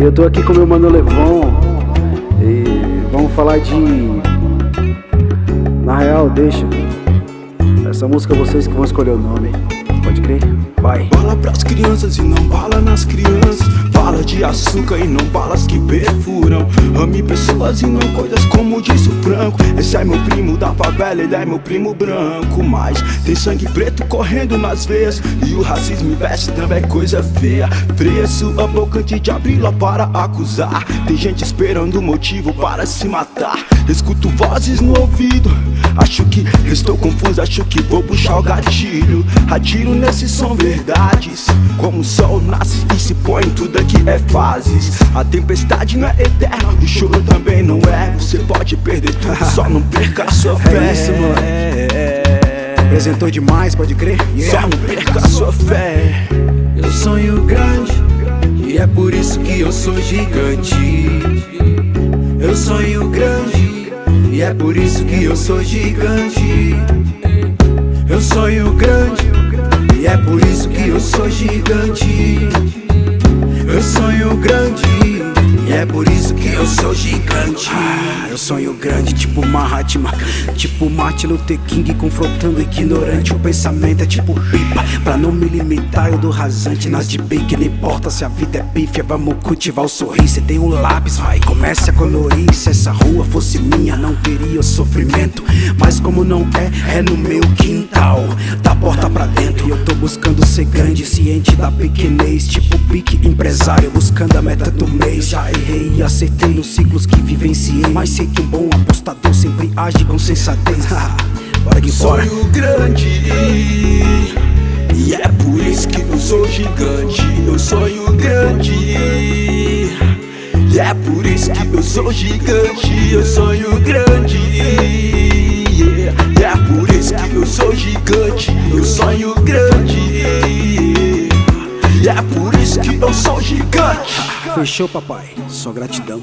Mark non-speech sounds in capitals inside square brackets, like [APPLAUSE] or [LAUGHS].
eu tô aqui com meu mano Levon E vamos falar de... Na real, deixa Essa música vocês que vão escolher o nome Pode crer? Vai Bala pras crianças e não bala nas crianças Bala de açúcar e não balas que perfuram. Ame pessoas e não coisas como disse o Franco. Esse é meu primo da favela, ele é meu primo branco. Mas tem sangue preto correndo nas veias. E o racismo investe também é coisa feia. Boca antes de abri-la para acusar. Tem gente esperando motivo para se matar. Escuto vozes no ouvido Acho que estou confuso, acho que vou puxar o gatilho. Atiro nesse som verdades. Como o sol nasce e se põe, tudo aqui é fases. A tempestade não é eterna, o choro também não é. Você pode perder tudo, só não perca a sua fé. É isso, mano Apresentou demais, pode crer? Só não perca a sua fé. Eu sonho grande E é por isso que eu sou gigante. Eu sonho grande e é por isso que eu sou gigante. Eu sonho grande. E é por isso que eu sou gigante. Eu sonho grande. E é por isso que eu sou gigante. Ah, Eu sonho grande tipo Mahatma. Tipo Martin Luther King confrontando ignorante. O pensamento é tipo pipa. Pra não me limitar eu dou rasante Nas de bem que não importa se a vida é pífia Vamos cultivar o sorriso. Cê tem um lápis, vai. Comece a colorir Se essa rua fosse minha não teria sofrimento. Mas como não é, é no meu quintal Da porta pra dentro. E eu tô buscando ser grande Ciente da pequenez. Tipo pique empresário Buscando a meta do mês. Já errei e acertei nos ciclos que vivenciei. Mas sei que um bom apostador sempre age com sensatez. [LAUGHS] Bora que bora. Sonho grande É por isso que eu sou gigante Eu sonho grande. É por isso que eu sou gigante Eu sonho grande. É por isso que eu sou gigante. Fechou papai, só gratidão